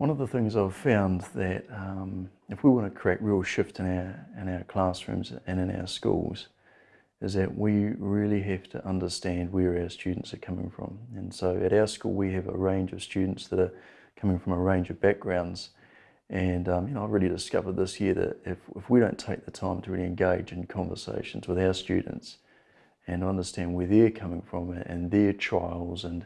One of the things I've found that um, if we want to create real shift in our, in our classrooms and in our schools, is that we really have to understand where our students are coming from. And so at our school we have a range of students that are coming from a range of backgrounds and um, you know, I really discovered this year that if, if we don't take the time to really engage in conversations with our students and understand where they're coming from and their trials and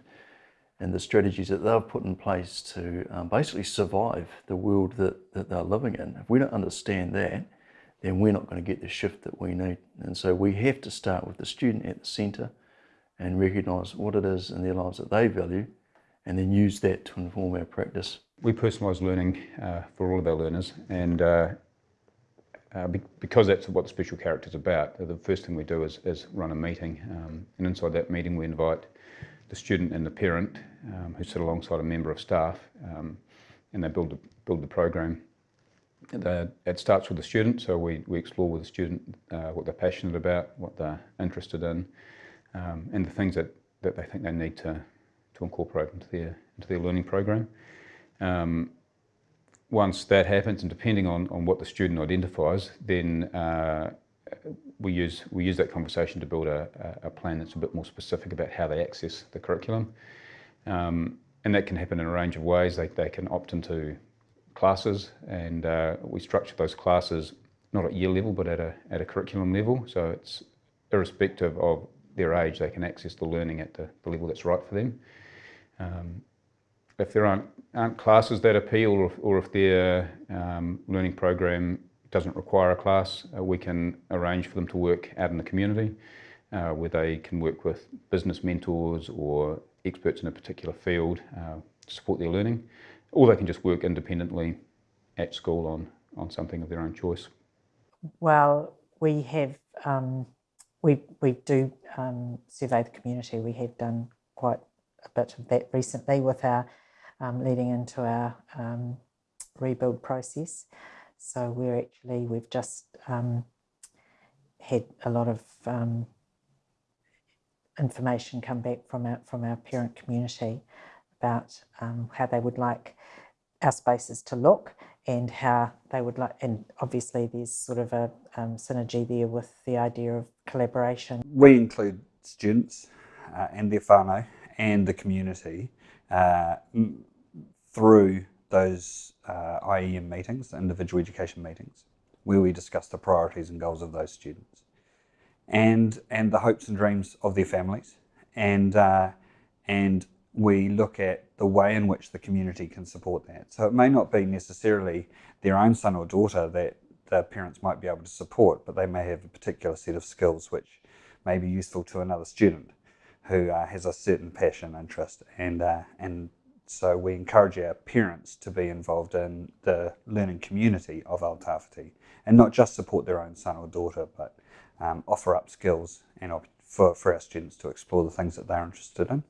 and the strategies that they've put in place to um, basically survive the world that, that they're living in. If we don't understand that, then we're not going to get the shift that we need. And so we have to start with the student at the centre and recognise what it is in their lives that they value and then use that to inform our practice. We personalise learning uh, for all of our learners and uh, uh, be because that's what the special character is about, the first thing we do is, is run a meeting um, and inside that meeting we invite the student and the parent um, who sit alongside a member of staff um, and they build the, build the program. The, it starts with the student, so we, we explore with the student uh, what they're passionate about, what they're interested in, um, and the things that, that they think they need to, to incorporate into their, into their learning program. Um, once that happens, and depending on, on what the student identifies, then uh, we use we use that conversation to build a, a, plan that's a bit more specific about how they access the curriculum. Um, and that can happen in a range of ways. They, they can opt into classes and uh, we structure those classes not at year level but at a, at a curriculum level. So it's irrespective of their age, they can access the learning at the, the level that's right for them. Um, if there aren't, aren't classes that appeal or if, or if their um, learning program doesn't require a class, uh, we can arrange for them to work out in the community uh, where they can work with business mentors or experts in a particular field uh, to support their learning, or they can just work independently at school on, on something of their own choice. Well, we have, um, we, we do um, survey the community. We have done quite a bit of that recently with our um, leading into our um, rebuild process. So we're actually, we've just um, had a lot of um, information come back from our, from our parent community about um, how they would like our spaces to look and how they would like, and obviously there's sort of a um, synergy there with the idea of collaboration. We include students uh, and their whānau and the community uh, through those uh, IEM meetings, individual education meetings, where we discuss the priorities and goals of those students and, and the hopes and dreams of their families. And, uh, and we look at the way in which the community can support that. So it may not be necessarily their own son or daughter that the parents might be able to support, but they may have a particular set of skills which may be useful to another student who uh, has a certain passion, interest, and, uh, and so we encourage our parents to be involved in the learning community of Aotearoa and not just support their own son or daughter, but um, offer up skills and for, for our students to explore the things that they're interested in.